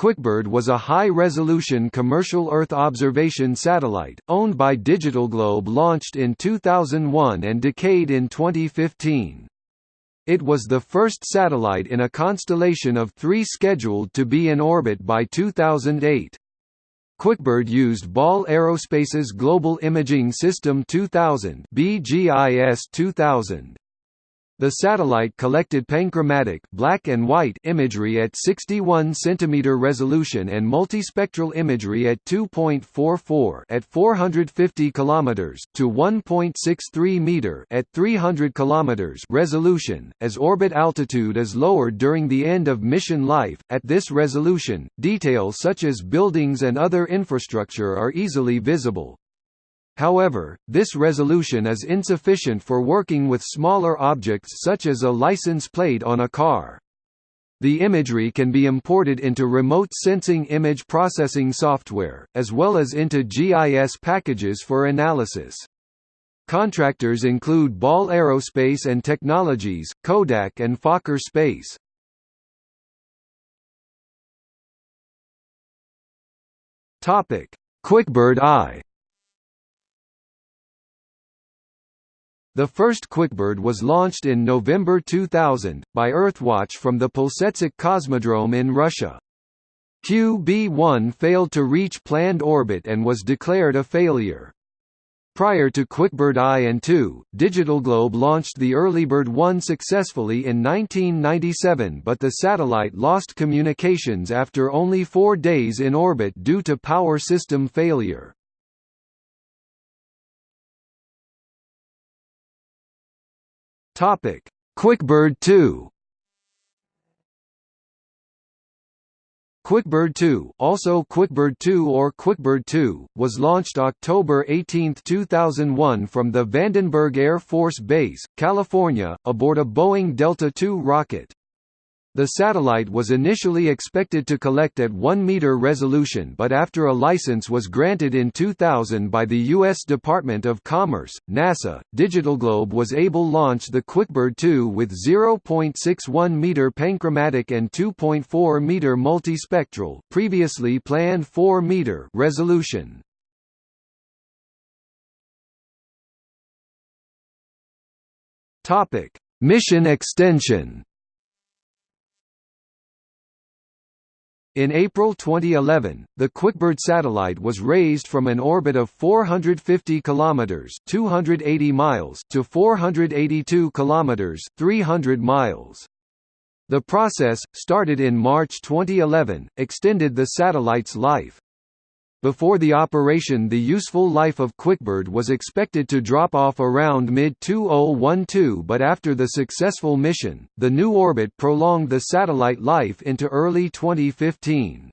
QuickBird was a high-resolution commercial Earth observation satellite, owned by DigitalGlobe launched in 2001 and decayed in 2015. It was the first satellite in a constellation of three scheduled to be in orbit by 2008. QuickBird used Ball Aerospace's Global Imaging System 2000 BGIS 2000. The satellite collected panchromatic black and white imagery at 61 cm resolution and multispectral imagery at 2.44 at 450 km to 1.63 meter at 300 km resolution. As orbit altitude is lowered during the end of mission life, at this resolution, details such as buildings and other infrastructure are easily visible. However, this resolution is insufficient for working with smaller objects such as a license plate on a car. The imagery can be imported into remote sensing image processing software, as well as into GIS packages for analysis. Contractors include Ball Aerospace and Technologies, Kodak and Fokker Space. QuickBird I The first QuickBird was launched in November 2000, by Earthwatch from the Plesetsk Cosmodrome in Russia. QB-1 failed to reach planned orbit and was declared a failure. Prior to QuickBird I and II, DigitalGlobe launched the Earlybird 1 successfully in 1997 but the satellite lost communications after only four days in orbit due to power system failure. Topic: QuickBird 2. QuickBird 2, also QuickBird 2 or QuickBird 2, was launched October 18, 2001 from the Vandenberg Air Force Base, California, aboard a Boeing Delta II rocket. The satellite was initially expected to collect at 1 meter resolution but after a license was granted in 2000 by the U.S. Department of Commerce, NASA, DigitalGlobe was able launch the QuickBird 2 with 0.61 meter panchromatic and 2.4 meter multispectral previously planned 4 meter resolution. Mission extension In April 2011, the QuickBird satellite was raised from an orbit of 450 kilometers (280 miles) to 482 kilometers (300 miles). The process, started in March 2011, extended the satellite's life. Before the operation the useful life of QuickBird was expected to drop off around mid-2012 but after the successful mission, the new orbit prolonged the satellite life into early 2015.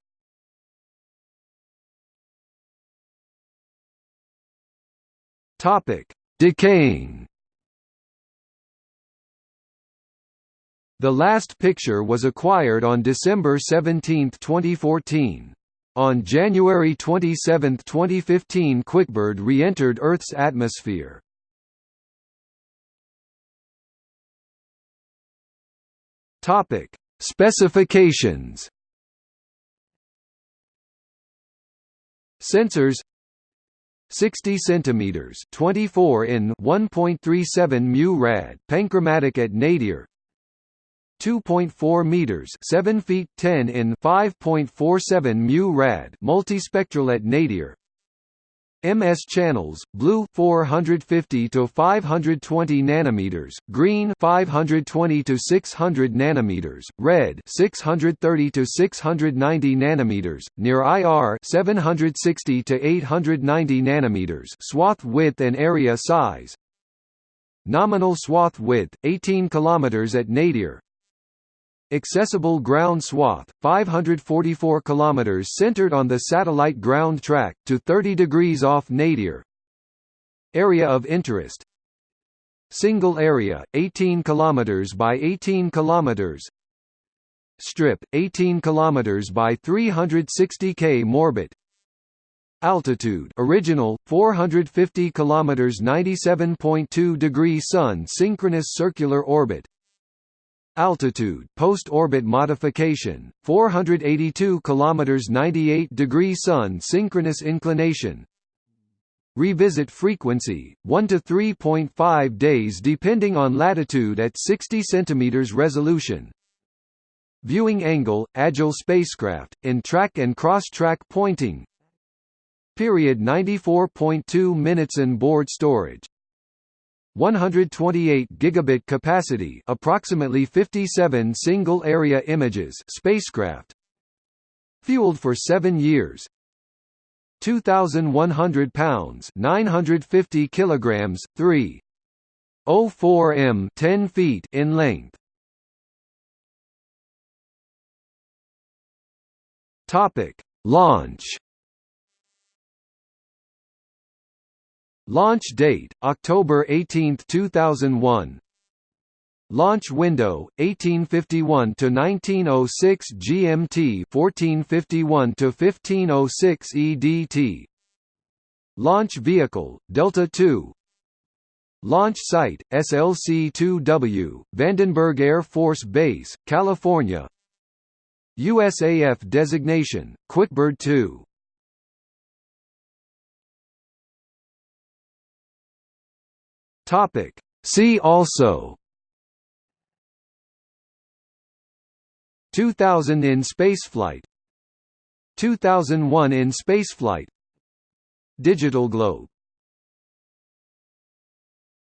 Decaying The last picture was acquired on December 17, 2014. On January 27, 2015 QuickBird re-entered Earth's atmosphere. Specifications. Sensors 60 centimeters 24 in 1.37 mu rad panchromatic at nadir 2.4 meters, 7 feet 10 in 5.47 mu rad, multispectral at nadir. MS channels: blue 450 to 520 nanometers, green 520 to 600 nanometers, red 630 to 690 nanometers, near IR 760 to 890 nanometers. Swath width and area size. Nominal swath width 18 kilometers at nadir, Accessible ground swath, 544 km centered on the satellite ground track, to 30 degrees off nadir. Area of interest. Single area, 18 km by 18 km Strip, 18 km by 360 k morbit. Altitude original 450 km 97.2 degree sun synchronous circular orbit Altitude post-orbit modification 482 kilometers 98 degree sun synchronous inclination. Revisit frequency 1 to 3.5 days depending on latitude at 60 cm resolution. Viewing angle, agile spacecraft, in track and cross-track pointing. Period 94.2 minutes in board storage 128 gigabit capacity approximately 57 single area images spacecraft fueled for 7 years 2100 pounds 950 kilograms 3 04 m 10 feet in length. Topic launch Launch date, October 18, 2001 Launch window 1851 to 1906 GMT 1451 to 1506 EDT Launch vehicle Delta II Launch site SLC-2W Vandenberg Air Force Base California. USAF designation Quickbird 2 Topic. See also. 2000 in spaceflight. 2001 in spaceflight. DigitalGlobe